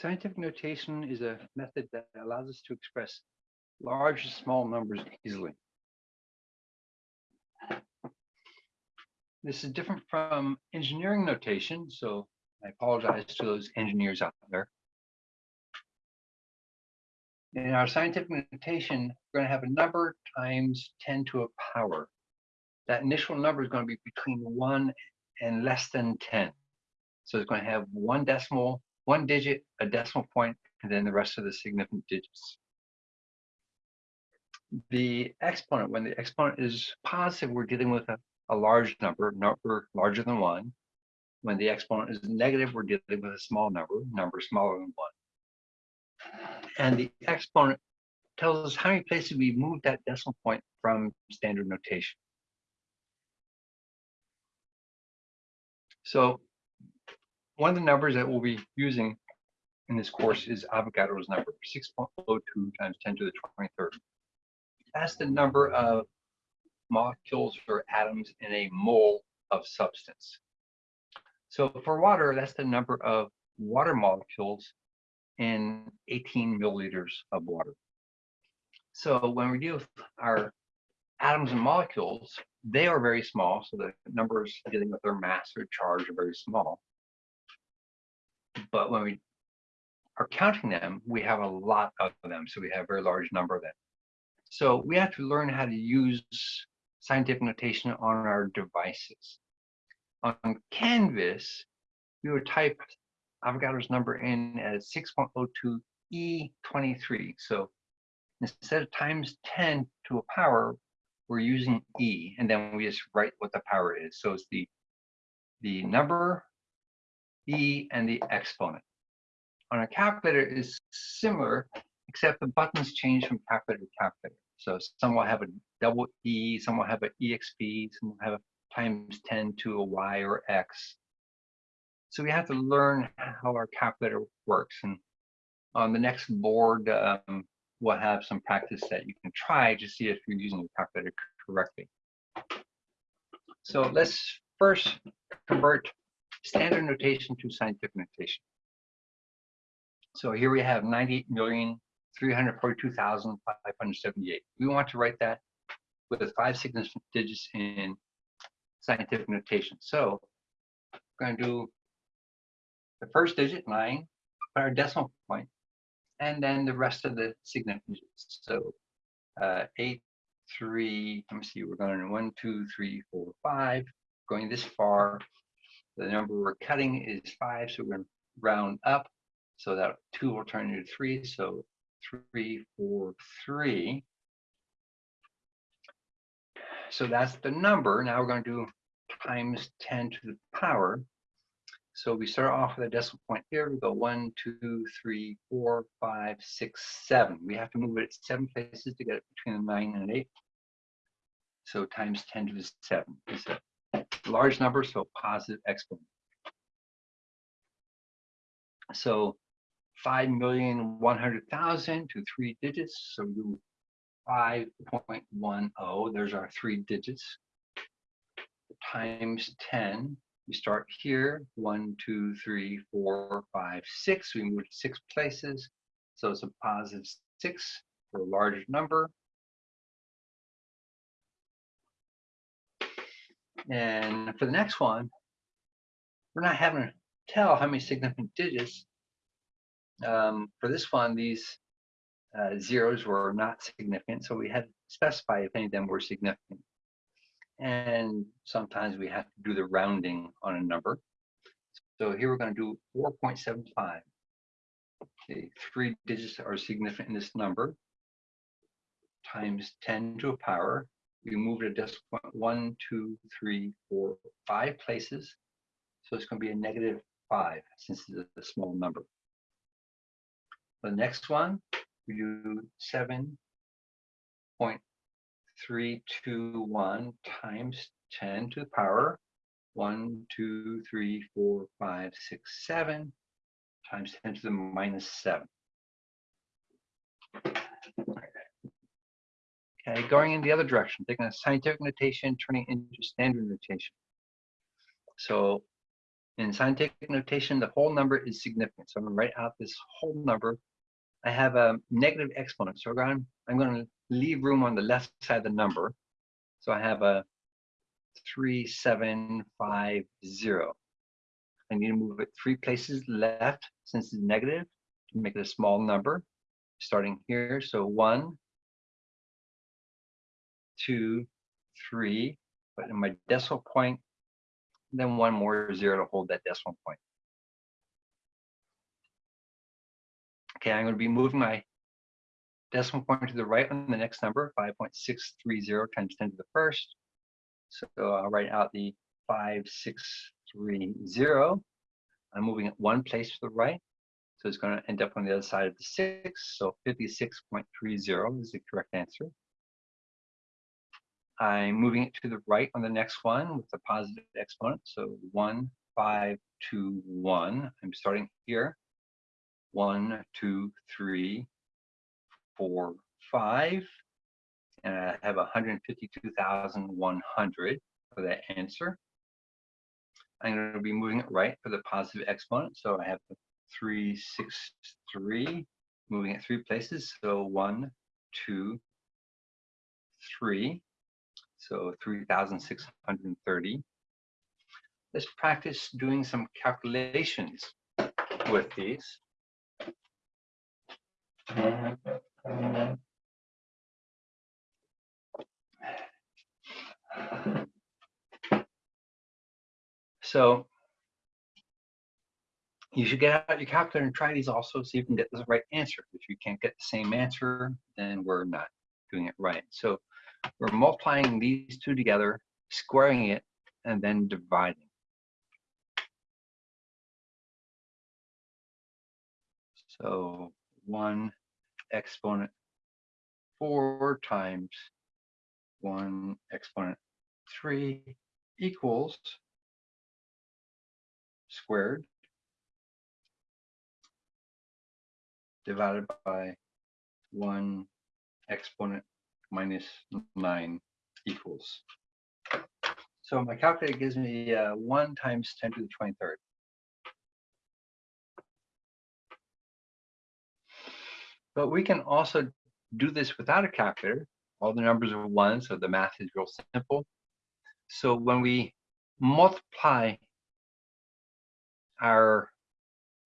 Scientific notation is a method that allows us to express large and small numbers easily. This is different from engineering notation, so I apologize to those engineers out there. In our scientific notation, we're going to have a number times 10 to a power. That initial number is going to be between 1 and less than 10. So it's going to have one decimal, one digit, a decimal point, and then the rest of the significant digits. The exponent, when the exponent is positive, we're dealing with a, a large number, number larger than 1. When the exponent is negative, we're dealing with a small number, number smaller than 1 and the exponent tells us how many places we moved that decimal point from standard notation. So one of the numbers that we'll be using in this course is Avogadro's number, 6.02 times 10 to the 23rd. That's the number of molecules or atoms in a mole of substance. So for water, that's the number of water molecules in 18 milliliters of water. So when we deal with our atoms and molecules, they are very small, so the numbers dealing with their mass or charge are very small. But when we are counting them, we have a lot of them, so we have a very large number of them. So we have to learn how to use scientific notation on our devices. On Canvas, we would type Avogadro's number in as 6.02 E23. So instead of times 10 to a power, we're using E, and then we just write what the power is. So it's the, the number, E, and the exponent. On a calculator is similar, except the buttons change from calculator to calculator. So some will have a double E, some will have an EXP, some will have a times 10 to a Y or X. So we have to learn how our calculator works. And on the next board, um, we'll have some practice that you can try to see if you're using the calculator correctly. So let's first convert standard notation to scientific notation. So here we have 98,342,578. We want to write that with five significant digits in scientific notation. So we're going to do the first digit, nine, put our decimal point, and then the rest of the significant digits. So uh, eight, three, let me see, we're going one, two, three, four, five, going this far. The number we're cutting is five, so we're going to round up. So that two will turn into three, so three, four, three. So that's the number. Now we're going to do times 10 to the power. So we start off with a decimal point here. We go one, two, three, four, five, six, seven. We have to move it seven places to get it between the nine and eight. So times 10 to the seven is a large number, so positive exponent. So 5,100,000 to three digits. So do 5.10. There's our three digits times 10 we start here, one, two, three, four, five, six. We move six places. So it's a positive six for a larger number. And for the next one, we're not having to tell how many significant digits. Um, for this one, these uh, zeros were not significant, so we had to specify if any of them were significant and sometimes we have to do the rounding on a number. So here we're going to do 4.75. Okay, three digits are significant in this number times 10 to a power. We move it decimal one, two, three, four, five places. So it's going to be a negative five since it's a small number. The next one, we do 7.5 three, two, one times 10 to the power one, two, three, four, five, six, seven times 10 to the minus seven. Okay, going in the other direction, taking a scientific notation, turning into standard notation. So In scientific notation, the whole number is significant. So I'm to write out this whole number. I have a negative exponent. So I'm, I'm going to leave room on the left side of the number. So I have a 3750. I need to move it three places left since it's negative to make it a small number. Starting here, so one, two, three, but in my decimal point, then one more zero to hold that decimal point. Okay, I'm going to be moving my decimal point to the right on the next number, 5.630 times 10 to the first. So I'll write out the 5630. I'm moving it one place to the right. So it's going to end up on the other side of the 6. So 56.30 is the correct answer. I'm moving it to the right on the next one with the positive exponent. So 1, 5, 2, 1. I'm starting here. 1, 2, 3, 4, 5. And I have 152,100 for that answer. I'm going to be moving it right for the positive exponent. So I have the 363, moving it three places. So 1, 2, 3. So 3,630. Let's practice doing some calculations with these. So you should get out your calculator and try these also, see if you can get the right answer. If you can't get the same answer, then we're not doing it right. So we're multiplying these two together, squaring it, and then dividing. So 1 exponent 4 times 1 exponent 3 equals squared divided by 1 exponent minus 9 equals. So my calculator gives me uh, 1 times 10 to the 23rd. But we can also do this without a calculator. All the numbers are 1, so the math is real simple. So when we multiply our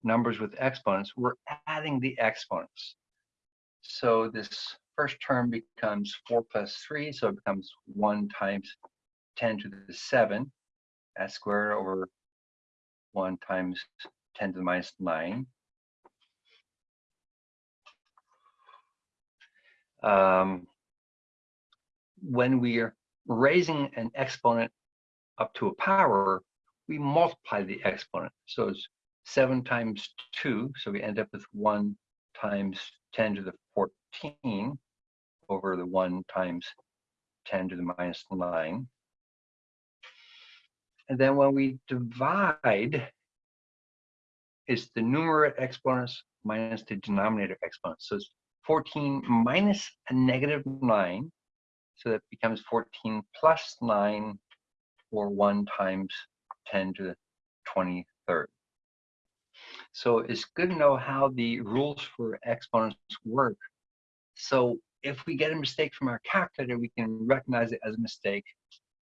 numbers with exponents, we're adding the exponents. So this first term becomes 4 plus 3, so it becomes 1 times 10 to the 7. That's squared over 1 times 10 to the minus 9. Um, when we are raising an exponent up to a power, we multiply the exponent. So it's 7 times 2, so we end up with 1 times 10 to the 14 over the 1 times 10 to the minus 9. And then when we divide, it's the numerator exponents minus the denominator exponents. So it's 14 minus a negative 9. So that becomes 14 plus 9 or 1 times 10 to the 23rd. So it's good to know how the rules for exponents work. So if we get a mistake from our calculator, we can recognize it as a mistake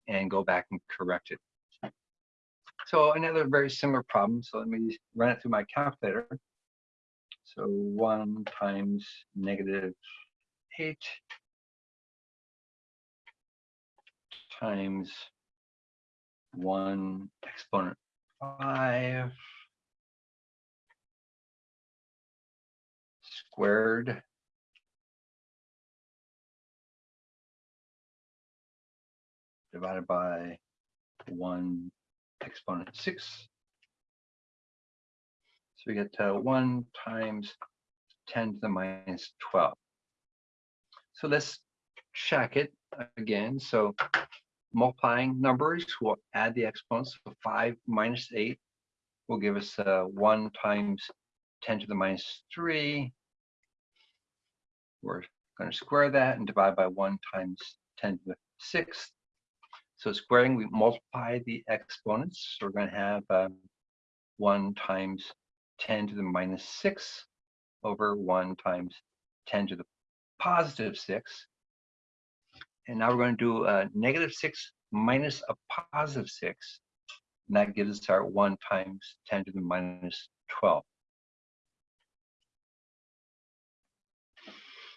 and go back and correct it. So another very similar problem. So let me run it through my calculator. So 1 times negative 8 times 1 exponent 5 squared divided by 1 exponent 6. So we get uh, 1 times 10 to the minus 12. So let's check it again. So multiplying numbers we'll add the exponents. So 5 minus 8 will give us uh, 1 times 10 to the minus 3 we're going to square that and divide by 1 times 10 to the 6th. So squaring, we multiply the exponents. So we're going to have um, 1 times 10 to the minus 6 over 1 times 10 to the positive 6. And now we're going to do a negative 6 minus a positive 6. And that gives us our 1 times 10 to the minus 12.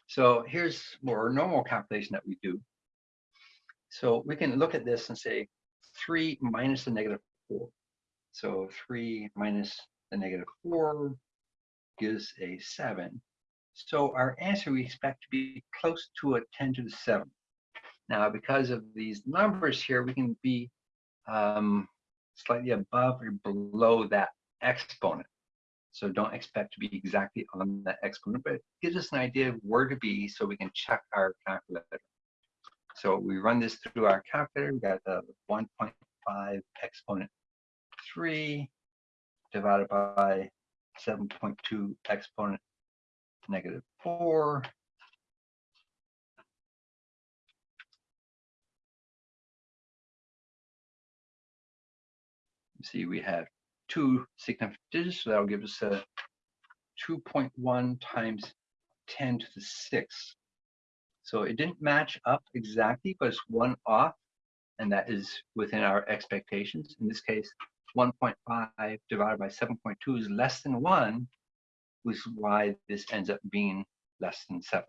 So here's more normal calculation that we do. So we can look at this and say 3 minus the negative 4. So 3 minus the negative 4 gives a 7. So our answer we expect to be close to a 10 to the 7. Now, because of these numbers here, we can be um, slightly above or below that exponent. So don't expect to be exactly on that exponent, but it gives us an idea of where to be so we can check our calculator. So we run this through our calculator. We got the 1.5 exponent 3 divided by 7.2 exponent negative 4 see we have two significant digits, so that'll give us a 2.1 times 10 to the 6. So it didn't match up exactly, but it's one off, and that is within our expectations. In this case, 1.5 divided by 7.2 is less than 1, which is why this ends up being less than 7.